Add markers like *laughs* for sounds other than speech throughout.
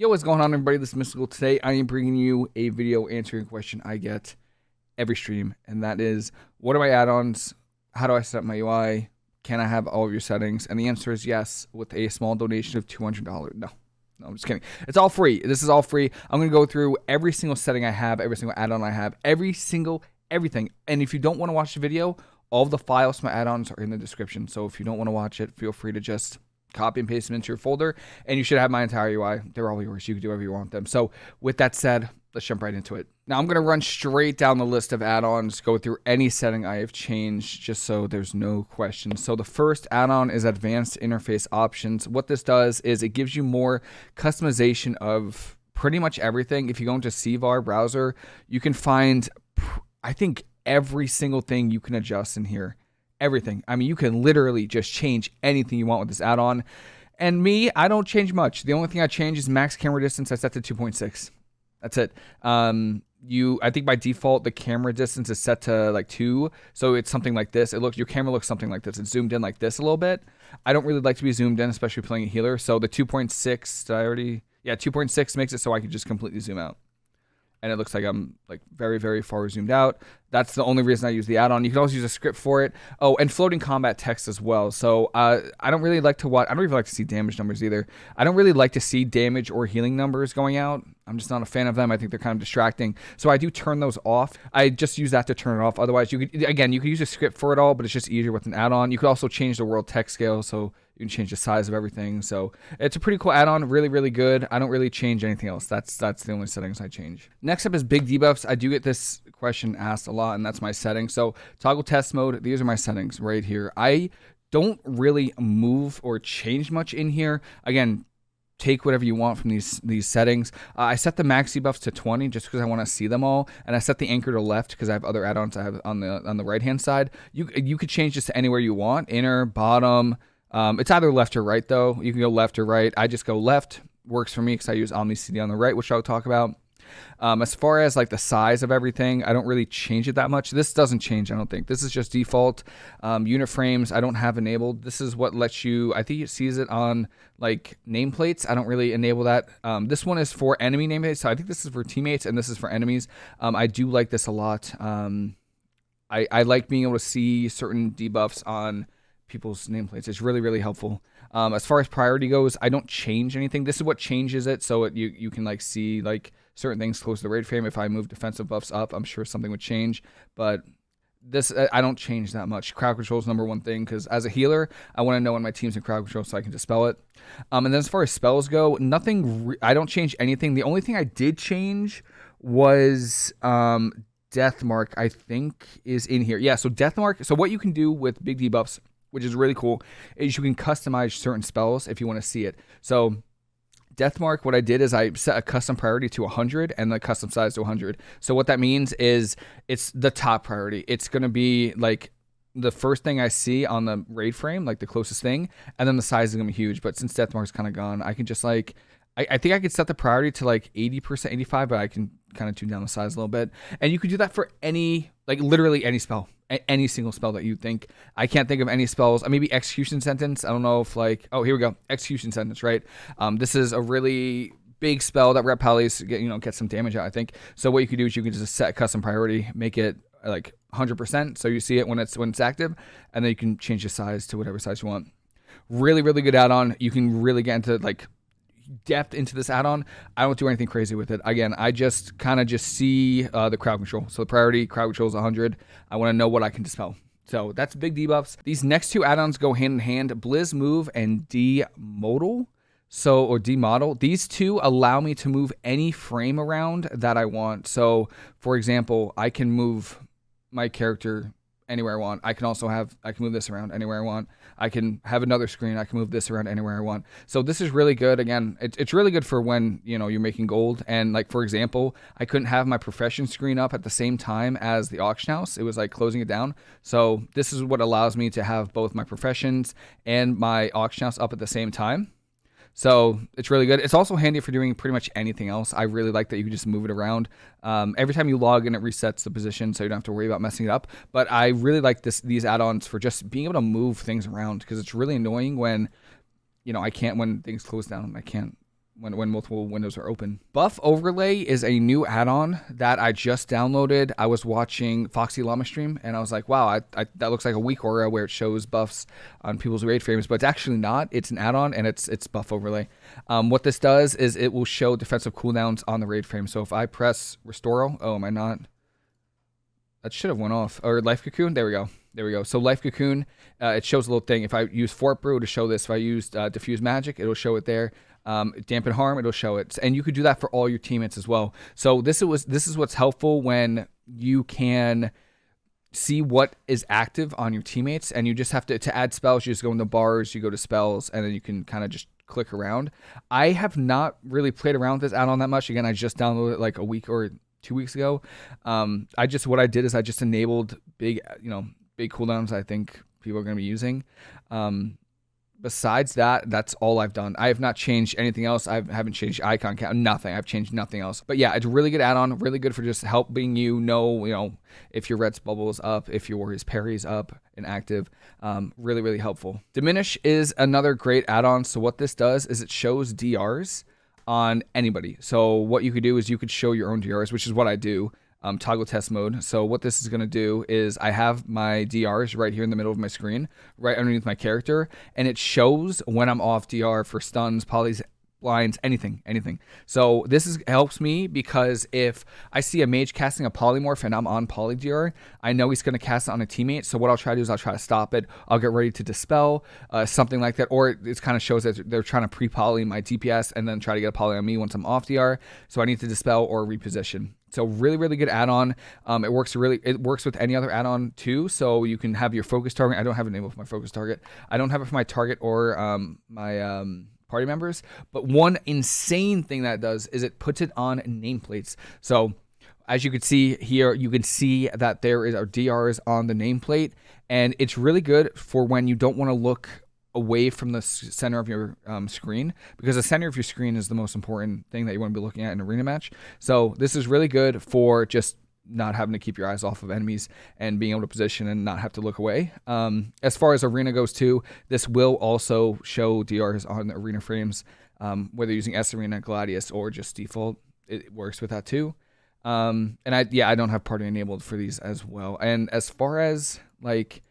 Yo, what's going on, everybody? This is Mystical. Today, I am bringing you a video answering a question I get every stream, and that is, what are my add-ons? How do I set up my UI? Can I have all of your settings? And the answer is yes, with a small donation of $200. No, no, I'm just kidding. It's all free. This is all free. I'm going to go through every single setting I have, every single add-on I have, every single everything. And if you don't want to watch the video, all the files, my add-ons are in the description. So if you don't want to watch it, feel free to just copy and paste them into your folder, and you should have my entire UI. They're all yours. You can do whatever you want them. So with that said, let's jump right into it. Now I'm going to run straight down the list of add-ons, go through any setting I have changed just so there's no questions. So the first add-on is advanced interface options. What this does is it gives you more customization of pretty much everything. If you go into CVAR browser, you can find, I think, every single thing you can adjust in here everything. I mean, you can literally just change anything you want with this add-on. And me, I don't change much. The only thing I change is max camera distance. I set to 2.6. That's it. Um, you, I think by default the camera distance is set to like two, so it's something like this. It looks your camera looks something like this. It's zoomed in like this a little bit. I don't really like to be zoomed in, especially playing a healer. So the 2.6, I already, yeah, 2.6 makes it so I can just completely zoom out and it looks like I'm like very, very far zoomed out. That's the only reason I use the add-on. You can also use a script for it. Oh, and floating combat text as well. So uh, I don't really like to watch. I don't even like to see damage numbers either. I don't really like to see damage or healing numbers going out. I'm just not a fan of them. I think they're kind of distracting. So I do turn those off. I just use that to turn it off. Otherwise, you could again, you could use a script for it all, but it's just easier with an add-on. You could also change the world text scale. So you can change the size of everything. So it's a pretty cool add-on, really, really good. I don't really change anything else. That's that's the only settings I change. Next up is big debuffs. I do get this question asked a lot, and that's my settings. So toggle test mode. These are my settings right here. I don't really move or change much in here. Again, take whatever you want from these these settings. Uh, I set the max debuffs to 20 just because I want to see them all, and I set the anchor to left because I have other add-ons I have on the on the right hand side. You you could change this to anywhere you want, inner, bottom, um, it's either left or right though. You can go left or right. I just go left. Works for me because I use Omni CD on the right, which I'll talk about. Um, as far as like the size of everything, I don't really change it that much. This doesn't change, I don't think. This is just default. Um, unit frames, I don't have enabled. This is what lets you, I think it sees it on like nameplates. I don't really enable that. Um, this one is for enemy nameplates. So I think this is for teammates and this is for enemies. Um, I do like this a lot. Um, I, I like being able to see certain debuffs on people's nameplates. It's really, really helpful. Um, as far as priority goes, I don't change anything. This is what changes it, so it, you you can like see like certain things close to the raid frame. If I move defensive buffs up, I'm sure something would change. But this I don't change that much. Crowd control is number one thing because as a healer, I want to know when my team's in crowd control so I can dispel it. Um, and then as far as spells go, nothing. I don't change anything. The only thing I did change was um, death mark. I think is in here. Yeah. So death mark. So what you can do with big debuffs which is really cool, is you can customize certain spells if you want to see it. So Deathmark, what I did is I set a custom priority to 100 and the custom size to 100. So what that means is it's the top priority. It's going to be like the first thing I see on the raid frame, like the closest thing, and then the size is going to be huge. But since Deathmark's kind of gone, I can just like, I, I think I could set the priority to like 80%, 85, but I can kind of tune down the size a little bit. And you could do that for any, like literally any spell any single spell that you think. I can't think of any spells. Uh, maybe execution sentence. I don't know if like oh here we go execution sentence right. Um, this is a really big spell that repels get you know get some damage out. I think so. What you can do is you can just set custom priority, make it like 100%, so you see it when it's when it's active, and then you can change the size to whatever size you want. Really really good add-on. You can really get into like depth into this add-on. I don't do anything crazy with it. Again, I just kind of just see uh, the crowd control. So the priority crowd control is 100. I want to know what I can dispel. So that's big debuffs. These next two add-ons go hand in hand. Blizz Move and D-Modal. So, or D-Model. These two allow me to move any frame around that I want. So, for example, I can move my character anywhere I want. I can also have, I can move this around anywhere I want. I can have another screen. I can move this around anywhere I want. So this is really good. Again, it, it's really good for when, you know, you're making gold. And like, for example, I couldn't have my profession screen up at the same time as the auction house. It was like closing it down. So this is what allows me to have both my professions and my auction house up at the same time. So it's really good. It's also handy for doing pretty much anything else. I really like that you can just move it around. Um, every time you log in, it resets the position, so you don't have to worry about messing it up. But I really like this these add-ons for just being able to move things around because it's really annoying when, you know, I can't when things close down. I can't when, when multiple windows are open. Buff Overlay is a new add-on that I just downloaded. I was watching Foxy Llama stream and I was like, wow, I, I, that looks like a weak aura where it shows buffs on people's raid frames, but it's actually not. It's an add-on and it's it's Buff Overlay. Um, what this does is it will show defensive cooldowns on the raid frame. So if I press Restoral, oh, am I not? That should have went off. Or Life Cocoon, there we go. There we go. So Life Cocoon, uh, it shows a little thing. If I use Fort Brew to show this, if I used uh, Diffuse Magic, it'll show it there um, dampen harm, it'll show it, and you could do that for all your teammates as well. So this is this is what's helpful when you can see what is active on your teammates, and you just have to to add spells. You just go in the bars, you go to spells, and then you can kind of just click around. I have not really played around with this add-on that much. Again, I just downloaded it like a week or two weeks ago. Um, I just what I did is I just enabled big, you know, big cooldowns. I think people are going to be using. Um, besides that, that's all I've done. I have not changed anything else. I haven't changed icon count, nothing. I've changed nothing else. But yeah, it's a really good add-on, really good for just helping you know, you know, if your Ret's bubble is up, if your Warrior's parry is up and active. Um, really, really helpful. Diminish is another great add-on. So what this does is it shows DRs on anybody. So what you could do is you could show your own DRs, which is what I do um, toggle test mode. So what this is going to do is I have my DRs right here in the middle of my screen, right underneath my character, and it shows when I'm off DR for stuns, polys, blinds, anything, anything. So this is helps me because if I see a mage casting a polymorph and I'm on polydr, I know he's going to cast it on a teammate. So what I'll try to do is I'll try to stop it. I'll get ready to dispel uh, something like that, or it kind of shows that they're trying to pre-poly my DPS and then try to get a poly on me once I'm off DR. So I need to dispel or reposition. So really, really good add-on. Um, it works really. It works with any other add-on too. So you can have your focus target. I don't have a name for my focus target. I don't have it for my target or um, my um, party members. But one insane thing that does is it puts it on nameplates. So as you can see here, you can see that there is our DRs on the nameplate, and it's really good for when you don't want to look away from the center of your um, screen because the center of your screen is the most important thing that you want to be looking at in arena match. So this is really good for just not having to keep your eyes off of enemies and being able to position and not have to look away. Um, as far as arena goes too, this will also show DRs on the arena frames, um, whether using S Arena, Gladius, or just default. It works with that too. Um, and I yeah, I don't have party enabled for these as well. And as far as like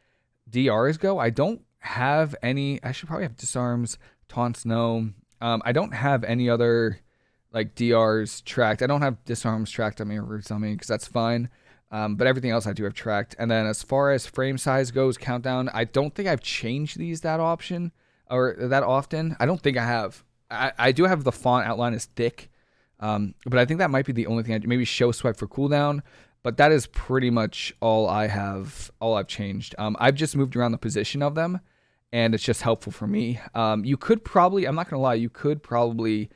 DRs go, I don't have any. I should probably have disarms, taunts. No, um, I don't have any other like DRs tracked. I don't have disarms tracked on me or roots on me because that's fine. Um, but everything else I do have tracked. And then as far as frame size goes, countdown, I don't think I've changed these that option or that often. I don't think I have. I, I do have the font outline is thick, um, but I think that might be the only thing I do. Maybe show swipe for cooldown, but that is pretty much all I have, all I've changed. Um, I've just moved around the position of them, and it's just helpful for me. Um, you could probably, I'm not gonna lie, you could probably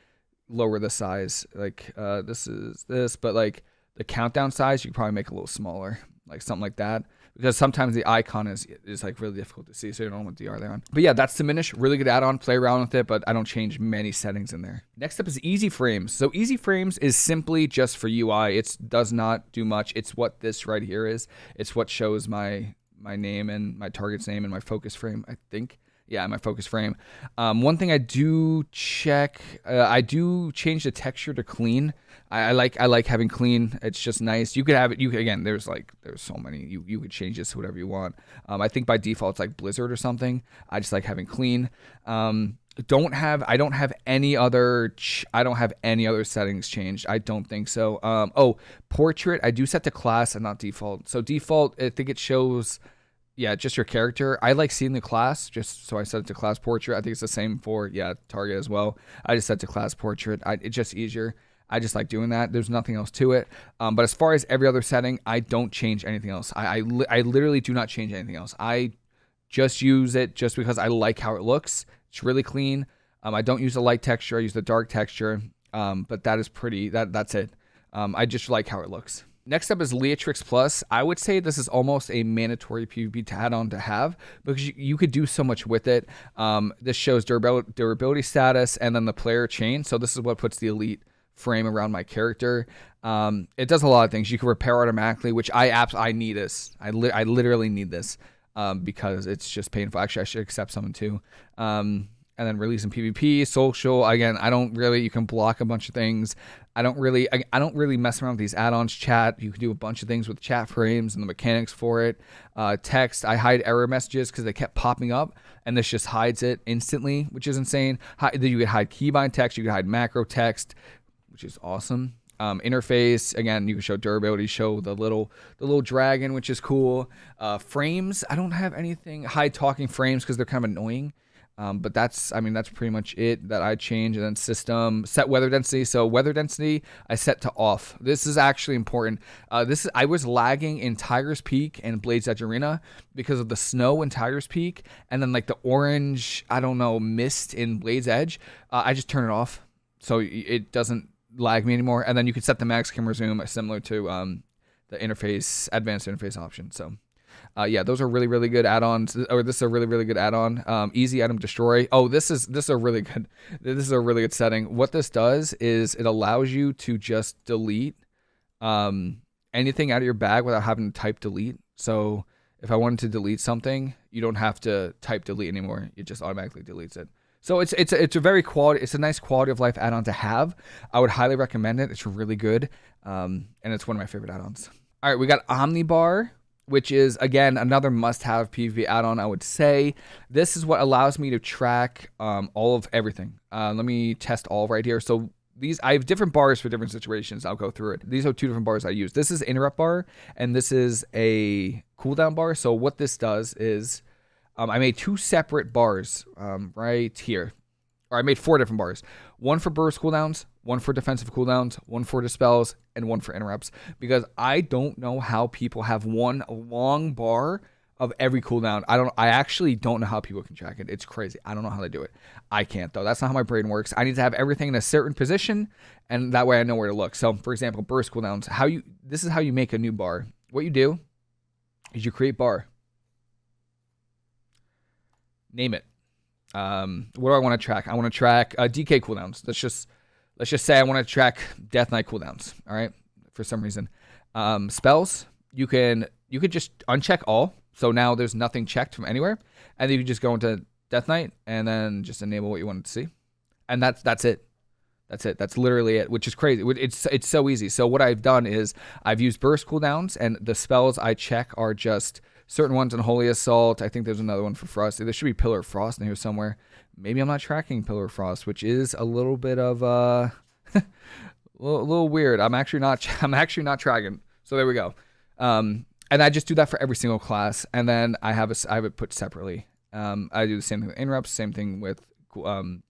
lower the size. Like uh, this is this, but like the countdown size, you could probably make a little smaller, like something like that. Because sometimes the icon is is like really difficult to see, so you don't know what DR they're on. But yeah, that's diminish. Really good add-on. Play around with it, but I don't change many settings in there. Next up is Easy Frames. So Easy Frames is simply just for UI. It does not do much. It's what this right here is. It's what shows my my name and my target's name and my focus frame. I think yeah, my focus frame. Um, one thing I do check, uh, I do change the texture to clean. I, I, like I like having clean. It's just nice. You could have it. You again. There's like there's so many. You you could change this to whatever you want. Um, I think by default it's like Blizzard or something. I just like having clean. Um, don't have I don't have any other I don't have any other settings changed. I don't think so. Um, oh, portrait I do set to class and not default. So default I think it shows yeah, just your character. I like seeing the class, just so I set it to class portrait. I think it's the same for yeah target as well. I just set to class portrait. I, it's just easier. I just like doing that. There's nothing else to it. Um, but as far as every other setting, I don't change anything else. I I, li- I literally do not change anything else. I just use it just because I like how it looks. It's really clean. Um, I don't use the light texture. I use the dark texture. Um, but that is pretty. That that's it. Um, I just like how it looks. Next up is Leatrix Plus. I would say this is almost a mandatory PvP add-on to have because you, you, could do so much with it. Um, this shows durability, durability status and then the player chain. So this is what puts the elite frame around my character. Um, it does a lot of things. You can repair automatically, which I apps I need this. I li- I literally need this um, because it's just painful. Actually, I should accept someone too. Um, and then releasing PvP, social. Again, I don't really. You can block a bunch of things. I don't really. I, I don't really mess around with these add-ons. Chat. You can do a bunch of things with chat frames and the mechanics for it. Uh, text. I hide error messages because they kept popping up, and this just hides it instantly, which is insane. You can hide keybind text. You can hide macro text, which is awesome. Um, interface again, you can show durability, show the little the little dragon, which is cool. Uh, frames. I don't have anything hide talking frames because they're kind of annoying. Um, but that's, I mean, that's pretty much it that I change. And then system set weather density. So weather density I set to off. This is actually important. Uh, this is I was lagging in Tiger's Peak and Blades Edge Arena because of the snow in Tiger's Peak, and then like the orange, I don't know, mist in Blades Edge. Uh, I just turn it off so it doesn't lag me anymore. And then you can set the max camera zoom similar to um, the interface advanced interface option. So uh, yeah, those are really really good add-ons. Or this is a really really good add-on. Um, easy item destroy. Oh, this is this is a really good. *laughs* This is a really good setting. What this does is it allows you to just delete um, anything out of your bag without having to type delete. So if I wanted to delete something, you don't have to type delete anymore. It just automatically deletes it. So it's it's it's a very quality. It's a nice quality of life add-on to have. I would highly recommend it. It's really good, um, and it's one of my favorite add-ons. All right, we got Omnibar which is again another must-have PvP add-on. I would say this is what allows me to track um, all of everything. Uh, let me test all right here. So these I have different bars for different situations. I'll go through it. These are two different bars I use. This is interrupt bar, and this is a cooldown bar. So what this does is um, I made two separate bars um, right here or I made four different bars. One for burst cooldowns, one for defensive cooldowns, one for dispels, and one for interrupts. Because I don't know how people have one long bar of every cooldown. I don't I actually don't know how people can track it. It's crazy. I don't know how they do it. I can't though. That's not how my brain works. I need to have everything in a certain position and that way I know where to look. So for example, burst cooldowns, how you this is how you make a new bar. What you do is you create bar. Name it. Um, what do I want to track? I want to track uh, DK cooldowns. Let's just let's just say I want to track Death Knight cooldowns. All right, for some reason, um, spells you can you could just uncheck all. So now there's nothing checked from anywhere, and then you can just go into Death Knight and then just enable what you wanted to see, and that's that's it. That's it. That's literally it, which is crazy. It's it's so easy. So what I've done is I've used burst cooldowns, and the spells I check are just certain ones in Holy Assault. I think there's another one for Frost. There should be Pillar of Frost in here somewhere. Maybe I'm not tracking Pillar Frost, which is a little bit of uh, *laughs* a little, little, weird. I'm actually not. *laughs* I'm actually not tracking. So there we go. Um, and I just do that for every single class, and then I have a I have it put separately. Um, I do the same thing with interrupts, same thing with um,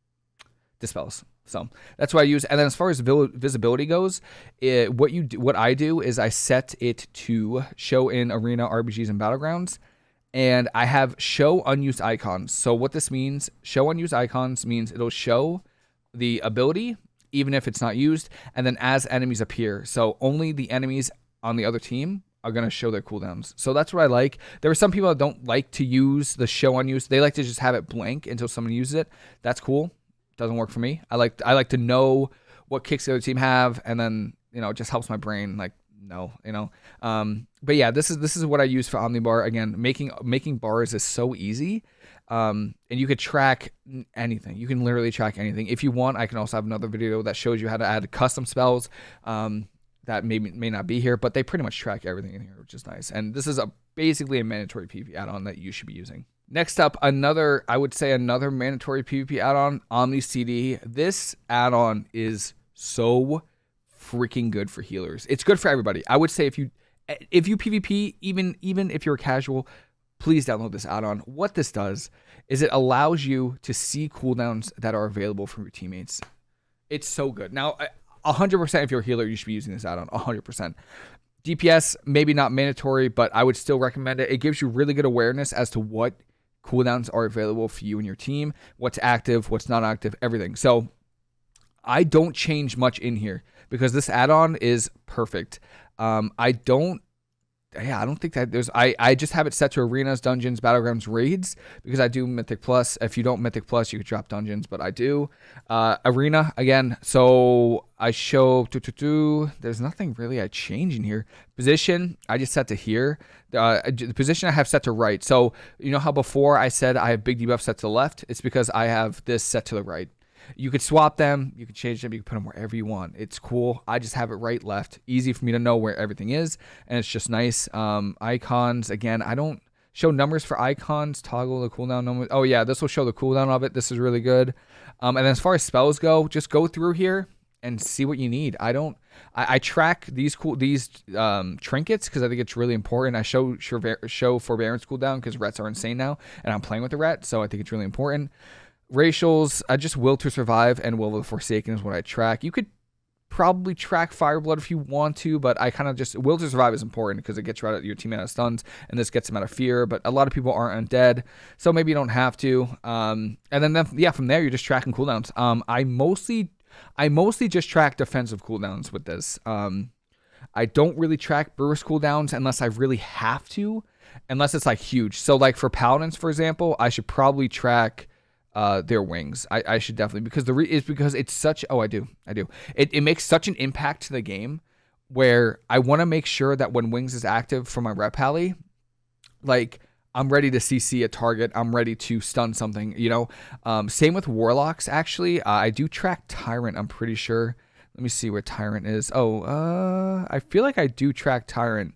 dispels. So that's what I use. And then as far as visibility goes, it, what you do, what I do is I set it to show in arena RBGs and battlegrounds, and I have show unused icons. So what this means, show unused icons means it'll show the ability even if it's not used, and then as enemies appear. So only the enemies on the other team are going to show their cooldowns. So that's what I like. There are some people that don't like to use the show unused. They like to just have it blank until someone uses it. That's cool doesn't work for me. I like I like to know what kicks the other team have, and then you know it just helps my brain like no, you know. Um, but yeah, this is this is what I use for Omnibar. Again, making making bars is so easy, um, and you could track anything. You can literally track anything. If you want, I can also have another video that shows you how to add custom spells. Um, that may may not be here, but they pretty much track everything in here, which is nice. And this is a basically a mandatory PvP add-on that you should be using. Next up, another, I would say another mandatory PvP add-on, Omni CD. This add-on is so freaking good for healers. It's good for everybody. I would say if you if you PvP, even even if you're a casual, please download this add-on. What this does is it allows you to see cooldowns that are available from your teammates. It's so good. Now, 100% if you're a healer, you should be using this add-on. 100%. DPS, maybe not mandatory, but I would still recommend it. It gives you really good awareness as to what cooldowns are available for you and your team, what's active, what's not active, everything. So I don't change much in here because this add-on is perfect. Um, I don't yeah, I don't think that there's. I I just have it set to arenas, dungeons, battlegrounds, raids because I do Mythic Plus. If you don't Mythic Plus, you could drop dungeons, but I do. Uh, arena again. So I show. Doo, doo, doo, there's nothing really I change in here. Position I just set to here. Uh, the position I have set to right. So you know how before I said I have big debuff set to the left. It's because I have this set to the right. You could swap them, you could change them, you can put them wherever you want. It's cool. I just have it right, left. Easy for me to know where everything is, and it's just nice. Um, icons, again, I don't show numbers for icons, toggle the cooldown number. Oh yeah, this will show the cooldown of it. This is really good. Um, and as far as spells go, just go through here and see what you need. I don't. I, I track these cool these um, trinkets because I think it's really important. I show show forbearance cooldown because rets are insane now, and I'm playing with the ret, so I think it's really important. Racials, I just will to survive and will of the Forsaken is what I track. You could probably track Fireblood if you want to, but I kind of just will to survive is important because it gets right out your team out of stuns and this gets them out of fear. But a lot of people aren't undead, so maybe you don't have to. Um, and then, then yeah, from there you're just tracking cooldowns. Um, I mostly I mostly just track defensive cooldowns with this. Um, I don't really track burst cooldowns unless I really have to, unless it's like huge. So like for paladins, for example, I should probably track uh, their wings. I, I should definitely because the re- is because it's such. Oh, I do, I do. It it makes such an impact to the game where I want to make sure that when wings is active for my ret pally, like I'm ready to CC a target. I'm ready to stun something. You know. Um, same with warlocks. Actually, uh, I do track tyrant. I'm pretty sure. Let me see where tyrant is. Oh, uh, I feel like I do track tyrant.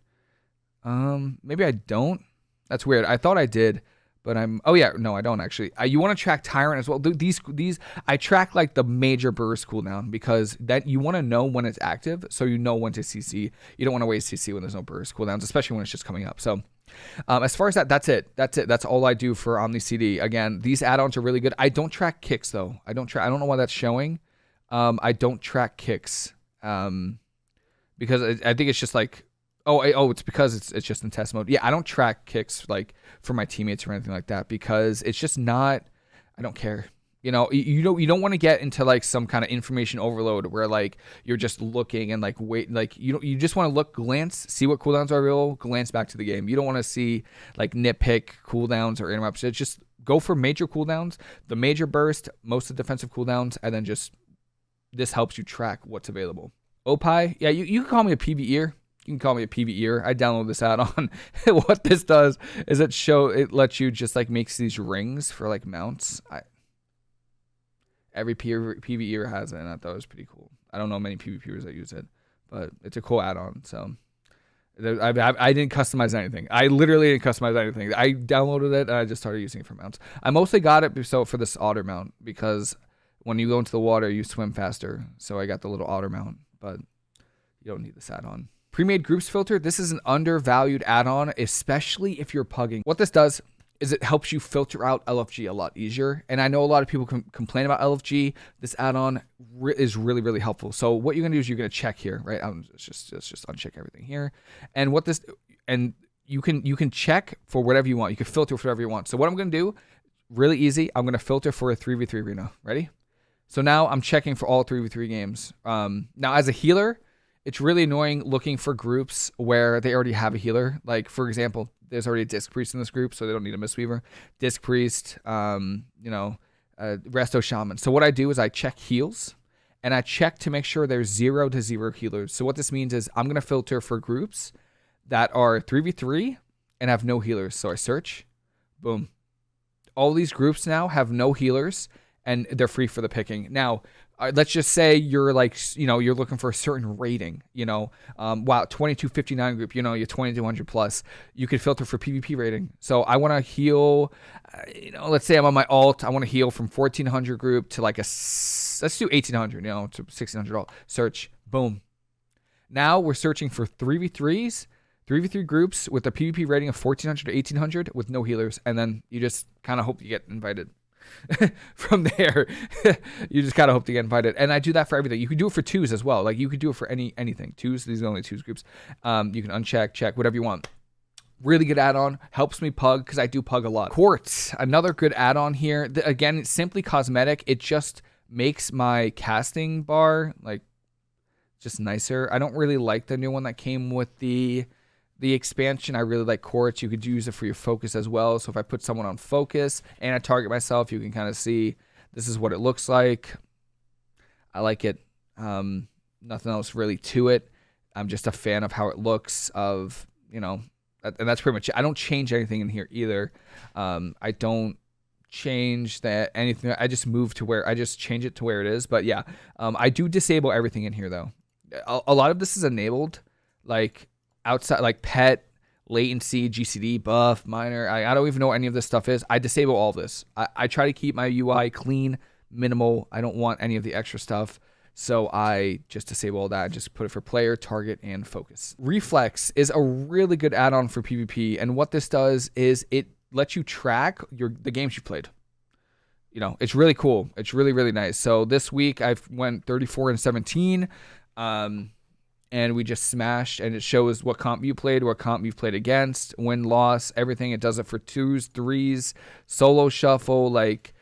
Um, maybe I don't. That's weird. I thought I did but I'm oh yeah no I don't actually. Uh, you want to track tyrant as well. These these I track like the major burst cooldown because that you want to know when it's active so you know when to CC you don't want to waste CC when there's no burst cooldowns especially when it's just coming up. So um, as far as that that's it. That's it. That's all I do for Omni CD again these add-ons are really good. I don't track kicks though. I don't track I don't know why that's showing. Um, I don't track kicks um, because I, I think it's just like Oh, oh, it's because it's it's just in test mode. Yeah, I don't track kicks like for my teammates or anything like that because it's just not. I don't care. You know, you, don't you don't want to get into like some kind of information overload where like you're just looking and like wait like you don't you just want to look glance see what cooldowns are available glance back to the game. You don't want to see like nitpick cooldowns or interrupts. It's just go for major cooldowns, the major burst, most of the defensive cooldowns, and then just this helps you track what's available. OPie, yeah, you, you can call me a PvEer you can call me a PvEer. I download this add-on. *laughs* what this does is it show it lets you just like makes these rings for like mounts. I, every PvEer has it, and I thought it was pretty cool. I don't know many PvPers that use it, but it's a cool add-on. So I, I, I, didn't customize anything. I literally didn't customize anything. I downloaded it and I just started using it for mounts. I mostly got it so for this otter mount because when you go into the water, you swim faster. So I got the little otter mount, but you don't need this add-on. Pre-made groups filter, this is an undervalued add-on, especially if you're pugging. What this does is it helps you filter out LFG a lot easier. And I know a lot of people com complain about LFG. This add-on re is really, really helpful. So what you're gonna do is you're gonna check here, right? I'm just, just, just uncheck everything here. And what this, and you can, you can check for whatever you want. You can filter for whatever you want. So what I'm gonna do, really easy. I'm gonna filter for a 3v3 arena. Ready? So now I'm checking for all 3v3 games. Um, now as a healer, it's really annoying looking for groups where they already have a healer. Like for example, there's already a disc priest in this group, so they don't need a mistweaver. Disc priest, um, you know, uh, resto shaman. So what I do is I check heals, and I check to make sure there's zero to zero healers. So what this means is I'm gonna filter for groups that are three v three and have no healers. So I search, boom. All these groups now have no healers and they're free for the picking. Now, uh, let's just say you're like you know you're looking for a certain rating you know? Um, wow 2259 group you know you're 2200 plus. You could filter for pvp rating. So i want to heal uh, you know let's say i'm on my alt i want to heal from 1400 group to like a let's do 1800 you know to 1600 alt. Search. Boom. Now we're searching for 3v3s 3v3 groups with a pvp rating of 1400 to 1800 with no healers. And then you just kind of hope you get invited *laughs* from there, *laughs* you just of hope to get invited. And I do that for everything. You can do it for twos as well. Like you could do it for any anything. Twos, these are the only twos groups. Um, you can uncheck, check, whatever you want. Really good add-on. Helps me pug because I do pug a lot. Quartz, another good add-on here. The, again, it's simply cosmetic. It just makes my casting bar like just nicer. I don't really like the new one that came with the The expansion, I really like Quartz. You could use it for your focus as well. So if I put someone on focus and I target myself, you can kind of see this is what it looks like. I like it. Um, nothing else really to it. I'm just a fan of how it looks. Of you know, and that's pretty much it. I don't change anything in here either. Um, I don't change that anything. I just move to where I just change it to where it is. But yeah, um, I do disable everything in here though. A, a lot of this is enabled, like outside, like pet, latency, GCD, buff, miner. I, I don't even know what any of this stuff is. I disable all this. I, I try to keep my UI clean, minimal. I don't want any of the extra stuff. So I just disable all that, just put it for player, target, and focus. Reflex is a really good add-on for PvP, and what this does is it lets you track your the games you played. You know, it's really cool. It's really really nice. So this week I've went 34 and 17, um, and we just smashed, and it shows what comp you played, what comp you've played against, win loss, everything. It does it for twos, threes, solo shuffle, like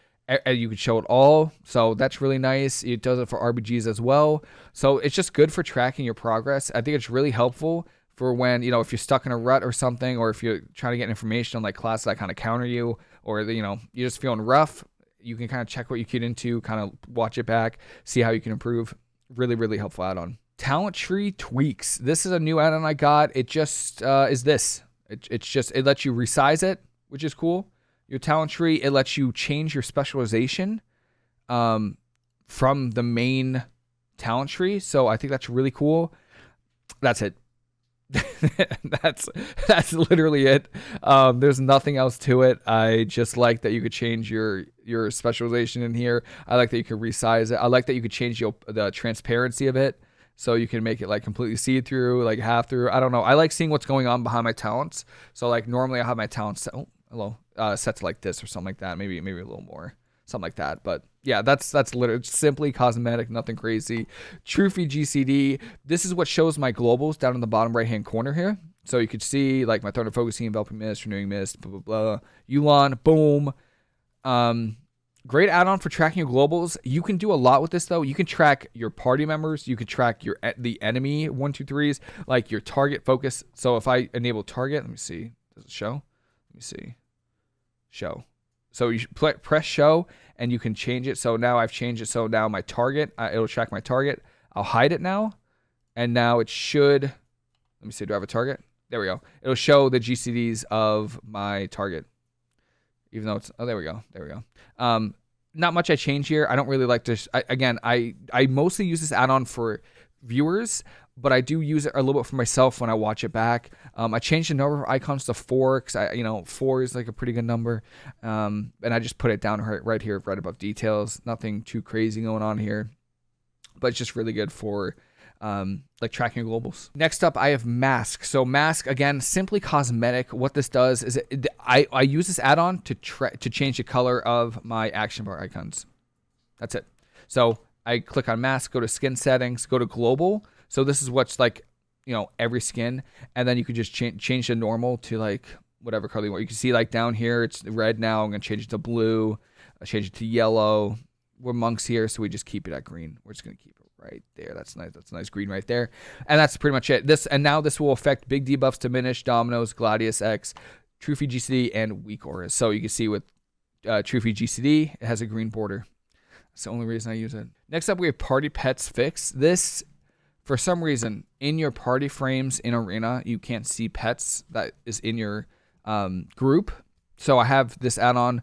you can show it all. So that's really nice. It does it for rbgs as well. So it's just good for tracking your progress. I think it's really helpful for when you know if you're stuck in a rut or something or if you're trying to get information on like classes that kind of counter you or you know you're just feeling rough you can kind of check what you get into kind of watch it back see how you can improve. Really really helpful add-on talent tree tweaks this is a new add-on i got it just uh, is this it, it's just it lets you resize it which is cool your talent tree, it lets you change your specialization um, from the main talent tree. So I think that's really cool. That's it. *laughs* that's that's literally it. Um, there's nothing else to it. I just like that you could change your your specialization in here. I like that you could resize it. I like that you could change your, the transparency of it, so you can make it like completely see through, like half through. I don't know. I like seeing what's going on behind my talents. So like normally I have my talents. Oh, hello uh, set to like this or something like that. Maybe maybe a little more, something like that. But yeah, that's that's literally simply cosmetic, nothing crazy. Trufi GCD. This is what shows my globals down in the bottom right hand corner here. So you could see like my thunder focusing, enveloping mist, renewing mist, blah blah blah. Yu'lon, boom. Um, great add-on for tracking your globals. You can do a lot with this though. You can track your party members. You can track your the enemy one two threes, like your target focus. So if I enable target, let me see. Does it show? Let me see show. So you press show and you can change it. So now I've changed it. So now my target, uh, it'll track my target. I'll hide it now. And now it should, let me see, do I have a target? There we go. It'll show the GCDs of my target. Even though it's, oh, there we go. There we go. Um, not much I change here. I don't really like to, I, again, I, I mostly use this add-on for viewers but I do use it a little bit for myself when I watch it back. Um, I changed the number of icons to four because I, you know, four is like a pretty good number, um, and I just put it down right, right here, right above details. Nothing too crazy going on here, but it's just really good for um, like tracking globals. Next up, I have Masque. So Masque again, simply cosmetic. What this does is it, I I use this add-on to to change the color of my action bar icons. That's it. So I click on Masque, go to Skin Settings, go to Global so this is what's like, you know, every skin, and then you could just change change the normal to like whatever color you want. You can see like down here it's red now. I'm gonna change it to blue. I'll change it to yellow. We're monks here, so we just keep it at green. We're just gonna keep it right there. That's nice. That's nice green right there. And that's pretty much it. This and now this will affect big debuffs, diminish, Dominos, Gladius X, Trufi GCD, and weak auras. So you can see with uh, Trufi GCD, it has a green border. That's the only reason I use it. Next up, we have Party Pets Fix. This for some reason in your party frames in arena you can't see pets that is in your um, group so i have this add-on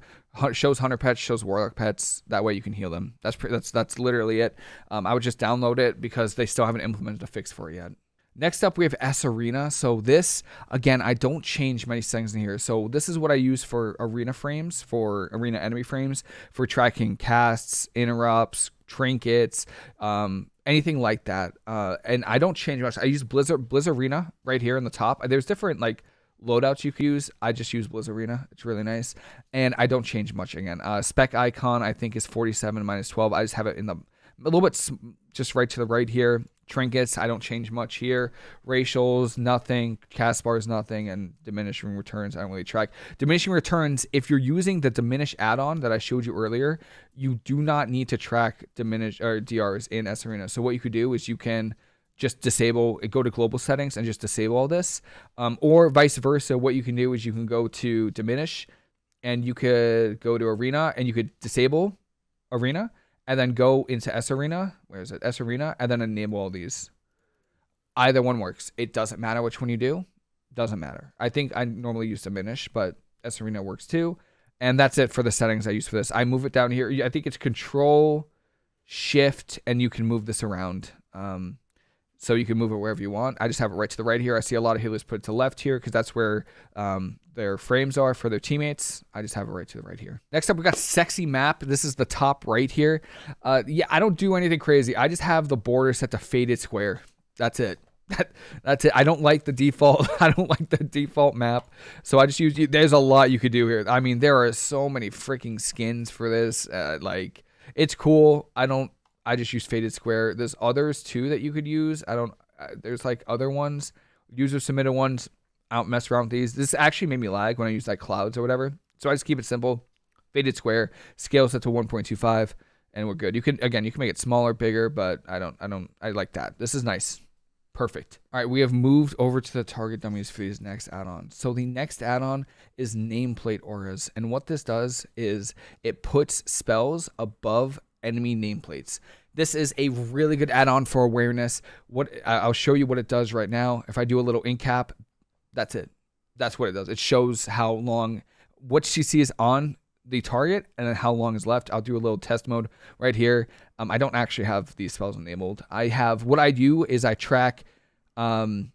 shows hunter pets shows warlock pets that way you can heal them that's pretty, that's that's literally it um, i would just download it because they still haven't implemented a fix for it yet Next up, we have S Arena. So this, again, I don't change many settings in here. So this is what I use for arena frames, for arena enemy frames, for tracking casts, interrupts, trinkets, um, anything like that. Uh, and I don't change much. I use Blizzard Blizzard Arena right here in the top. There's different like loadouts you can use. I just use Blizzard Arena. It's really nice, and I don't change much again. Uh, spec icon I think is 47 minus 12. I just have it in the a little bit just right to the right here trinkets. I don't change much here. Racials, nothing. Cast bars, nothing. And diminishing returns, I don't really track. Diminishing returns, if you're using the diminish add-on that I showed you earlier, you do not need to track diminish or DRs in S Arena. So what you could do is you can just disable go to global settings and just disable all this. Um, or vice versa what you can do is you can go to diminish and you could go to arena and you could disable arena and then go into s arena. Where is it? S arena and then enable all these. Either one works. It doesn't matter which one you do. Doesn't matter. I think i normally use diminish but s arena works too. And that's it for the settings i use for this. I move it down here. I think it's control shift and you can move this around. Um, so you can move it wherever you want. I just have it right to the right here. I see a lot of healers put it to left here because that's where um, their frames are for their teammates. I just have it right to the right here. Next up, we got sexy map. This is the top right here. Uh, yeah, I don't do anything crazy. I just have the border set to faded square. That's it. *laughs* That, that's it. I don't like the default. *laughs* I don't like the default map. So I just use. There's a lot you could do here. I mean, there are so many freaking skins for this. Uh, like, it's cool. I don't I just use faded square. There's others too that you could use. I don't. Uh, there's like other ones, user submitted ones. I don't mess around with these. This actually made me lag when I use like clouds or whatever. So I just keep it simple. Faded square. Scale set to 1.25, and we're good. You can again, you can make it smaller, bigger, but I don't. I don't. I like that. This is nice. Perfect. All right, we have moved over to the target dummies for these next add-on. So the next add-on is nameplate auras, and what this does is it puts spells above enemy nameplates. This is a really good add-on for awareness. What I'll show you what it does right now. If I do a little in cap, that's it. That's what it does. It shows how long what CC is on the target and then how long is left. I'll do a little test mode right here. Um, I don't actually have these spells enabled. I have what I do is I track um,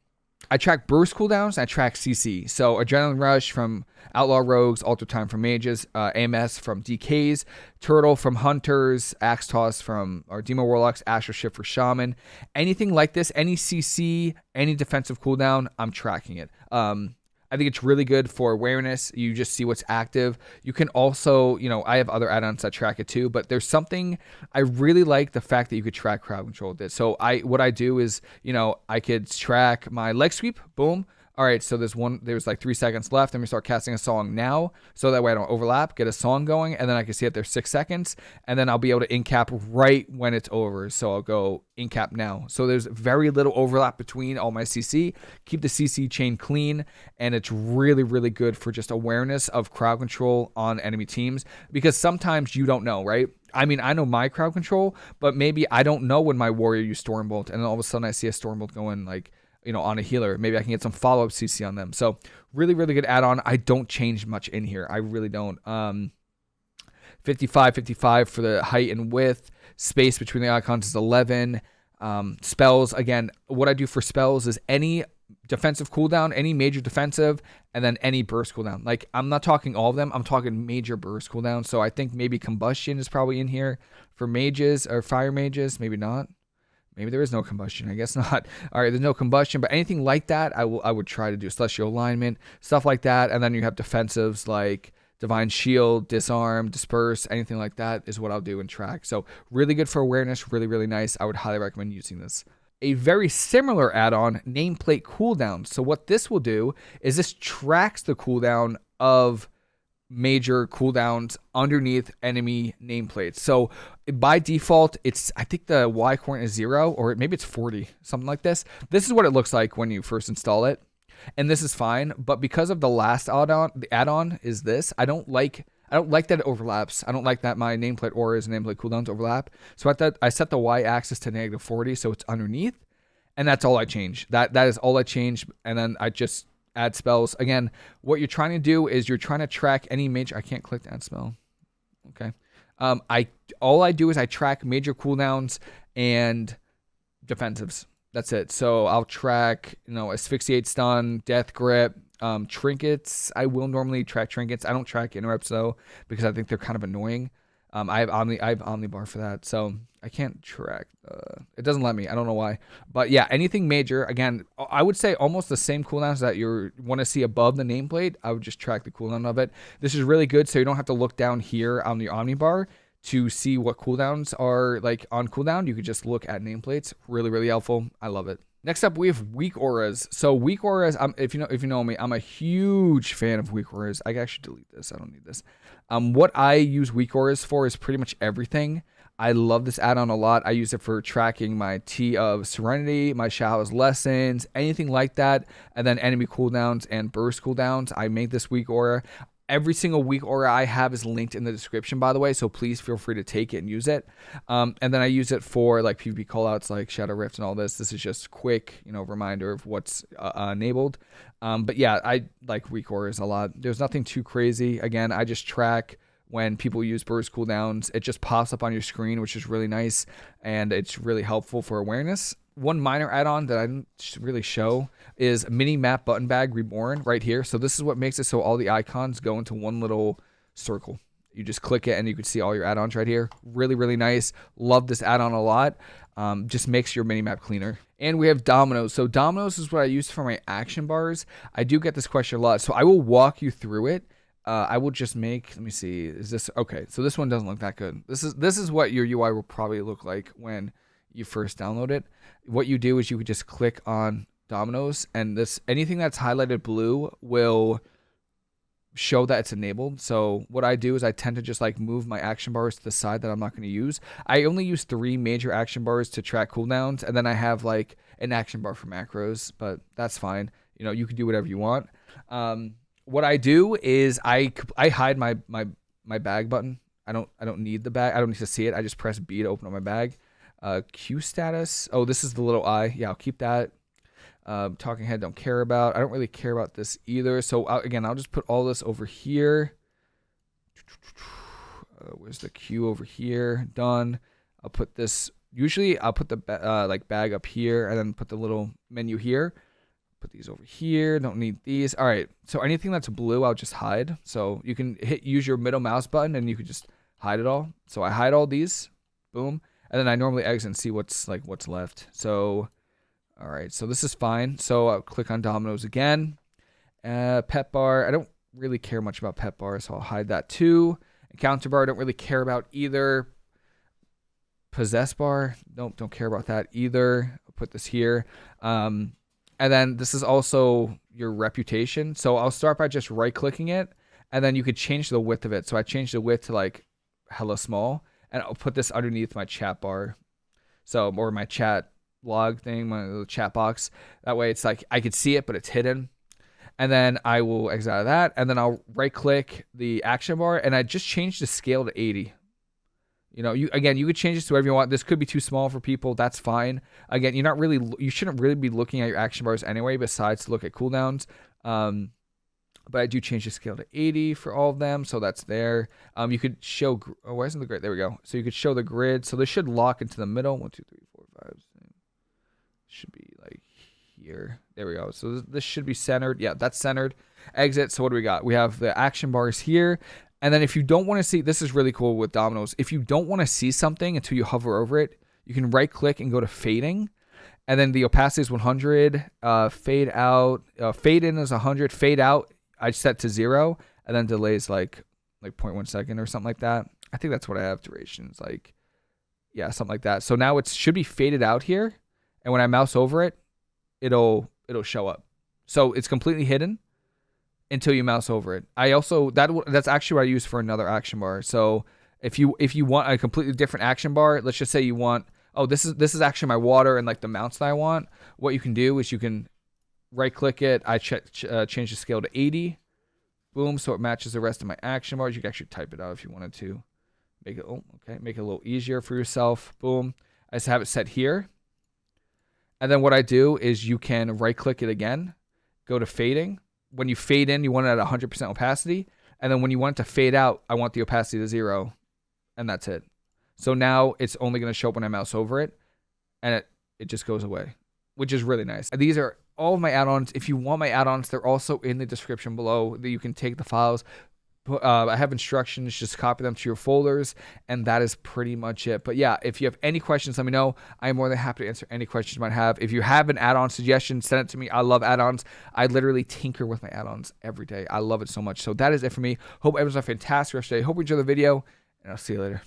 I track burst cooldowns. I track CC. So Adrenaline Rush from Outlaw Rogues, Alter Time from Mages, uh, AMS from DKs, Turtle from Hunters, Axe Toss from our Demo Warlocks, Astral Shift for Shaman. Anything like this, any CC, any defensive cooldown, I'm tracking it. Um, I think it's really good for awareness. You just see what's active. You can also, you know, I have other add-ons that track it too, but there's something I really like the fact that you could track crowd control with it. So I what I do is, you know, I could track my leg sweep, boom, all right, so there's one, there's like three seconds left. Let me start casting a song now, so that way I don't overlap. Get a song going, and then I can see it there's six seconds, and then I'll be able to in cap right when it's over. So I'll go in cap now. So there's very little overlap between all my CC. Keep the CC chain clean, and it's really, really good for just awareness of crowd control on enemy teams because sometimes you don't know, right? I mean, I know my crowd control, but maybe I don't know when my warrior used Stormbolt, and then all of a sudden I see a Stormbolt going like you know, on a healer. Maybe I can get some follow up CC on them. So really, really good add on. I don't change much in here. I really don't. Um, 55, 55 for the height and width. Space between the icons is 11. Um, spells, again, what I do for spells is any defensive cooldown, any major defensive, and then any burst cooldown. Like, I'm not talking all of them, I'm talking major burst cooldown. So I think maybe combustion is probably in here for mages or fire mages, maybe not. Maybe there is no combustion. I guess *laughs* not. All right, there's no combustion, but anything like that, I will. I would try to do celestial alignment, stuff like that, and then you have defensives like divine shield, disarm, disperse, anything like that is what I'll do in track. So really good for awareness. Really, really nice. I would highly recommend using this. A very similar add-on, nameplate cooldown. So what this will do is this tracks the cooldown of major cooldowns underneath enemy nameplates. So by default, it's I think the Y coordinate is zero or maybe it's 40, something like this. This is what it looks like when you first install it. And this is fine, but because of the last add-on, the add-on is this. I don't like I don't like that it overlaps. I don't like that my nameplate auras and nameplate cooldowns overlap. So at that I set the Y axis to negative 40 so it's underneath. And that's all I change. That that is all I change. And then I just add spells. Again, what you're trying to do is you're trying to track any major. I can't click to add spell. Okay. Um, I all I do is I track major cooldowns and defensives. That's it. So I'll track, you know, asphyxiate stun, death grip, um, trinkets. I will normally track trinkets. I don't track interrupts though because I think they're kind of annoying. Um, I have Omni, I have Omnibar for that, so I can't track. Uh, it doesn't let me. I don't know why. But yeah, anything major. Again, I would say almost the same cooldowns that you want to see above the nameplate. I would just track the cooldown of it. This is really good, so you don't have to look down here on the Omnibar to see what cooldowns are like on cooldown. You could just look at nameplates. Really, really helpful. I love it. Next up, we have weak auras. So weak auras. If you know, if you know me, I'm a huge fan of weak auras. I actually delete this. I don't need this. Um, what I use weak auras for is pretty much everything. I love this add-on a lot. I use it for tracking my Tea of Serenity, my Shadow's Lessons, anything like that. And then enemy cooldowns and burst cooldowns. I made this weak aura. Every single weak aura I have is linked in the description, by the way. So please feel free to take it and use it. Um, and then I use it for like PvP callouts like Shadow Rift and all this. This is just quick, you know, reminder of what's uh, uh, enabled. Um, but yeah, I like weak auras a lot. There's nothing too crazy. Again, I just track when people use burst cooldowns. It just pops up on your screen, which is really nice and it's really helpful for awareness. One minor add-on that I didn't really show is mini map button bag reborn right here. So this is what makes it so all the icons go into one little circle. You just click it and you can see all your add-ons right here. Really, really nice. Love this add-on a lot. Um, just makes your mini map cleaner. And we have Dominos. So Dominos is what I use for my action bars. I do get this question a lot. So I will walk you through it uh, I will just make. Let me see. Is this okay? So this one doesn't look that good. This is this is what your UI will probably look like when you first download it. What you do is you could just click on Dominos, and this anything that's highlighted blue will show that it's enabled. So what I do is I tend to just like move my action bars to the side that I'm not going to use. I only use three major action bars to track cooldowns, and then I have like an action bar for macros, but that's fine. You know, you can do whatever you want. Um, what I do is I I hide my my my bag button. I don't I don't need the bag. I don't need to see it. I just press B to open up my bag. Uh, Q status. Oh, this is the little eye. Yeah, I'll keep that. Uh, talking head don't care about. I don't really care about this either. So again, I'll just put all this over here. Uh, where's the Q over here? Done. I'll put this. Usually, I'll put the uh, like bag up here and then put the little menu here. Put these over here. Don't need these. All right. So anything that's blue, I'll just hide. So you can hit use your middle mouse button and you can just hide it all. So I hide all these. Boom. And then I normally exit and see what's like what's left. So all right. So this is fine. So I'll click on Dominos again. Uh, pet bar. I don't really care much about pet bar, so I'll hide that too. Encounter bar. I don't really care about either. Possess bar. Nope. Don't care about that either. I'll put this here. Um, and then this is also your reputation. So I'll start by just right clicking it and then you could change the width of it. So I changed the width to like hella small and I'll put this underneath my chat bar. So or my chat log thing, my little chat box. That way it's like I could see it, but it's hidden. And then I will exit out of that. And then I'll right click the action bar and I just change the scale to 80. You know, you again, you could change this to whatever you want. This could be too small for people. That's fine. Again, you're not really, you shouldn't really be looking at your action bars anyway, besides to look at cooldowns. Um, but I do change the scale to 80 for all of them, so that's there. Um, you could show, oh, why isn't the grid? There we go. So you could show the grid. So this should lock into the middle. One, two, three, four, five. Should be like here. There we go. So this, this should be centered. Yeah, that's centered. Exit. So what do we got? We have the action bars here. And then if you don't want to see, this is really cool with Dominos. If you don't want to see something until you hover over it, you can right click and go to fading. And then the opacity is 100. Uh, fade out, uh, fade in is 100. Fade out, I set to zero. And then delays like like 0.1 second or something like that. I think that's what I have durations like, yeah, something like that. So now it should be faded out here. And when I mouse over it, it'll it'll show up. So it's completely hidden until you mouse over it. I also that that's actually what I use for another action bar. So if you if you want a completely different action bar, let's just say you want oh this is this is actually my water and like the mounts that I want. What you can do is you can right click it. I ch uh, change the scale to 80. Boom, so it matches the rest of my action bars. You can actually type it out if you wanted to. Make it oh okay, make it a little easier for yourself. Boom. I just have it set here. And then what I do is you can right click it again, go to fading, when you fade in, you want it at 100% opacity. And then when you want it to fade out, I want the opacity to zero. And that's it. So now it's only going to show up when I mouse over it. And it, it just goes away, which is really nice. These are all of my add-ons. If you want my add-ons, they're also in the description below. That you can take the files, uh, I have instructions, just copy them to your folders, and that is pretty much it. But yeah, if you have any questions, let me know. I'm more than happy to answer any questions you might have. If you have an add-on suggestion, send it to me. I love add-ons. I literally tinker with my add-ons every day. I love it so much. So that is it for me. Hope everyone's a fantastic rest of the day. Hope you enjoy the video, and I'll see you later.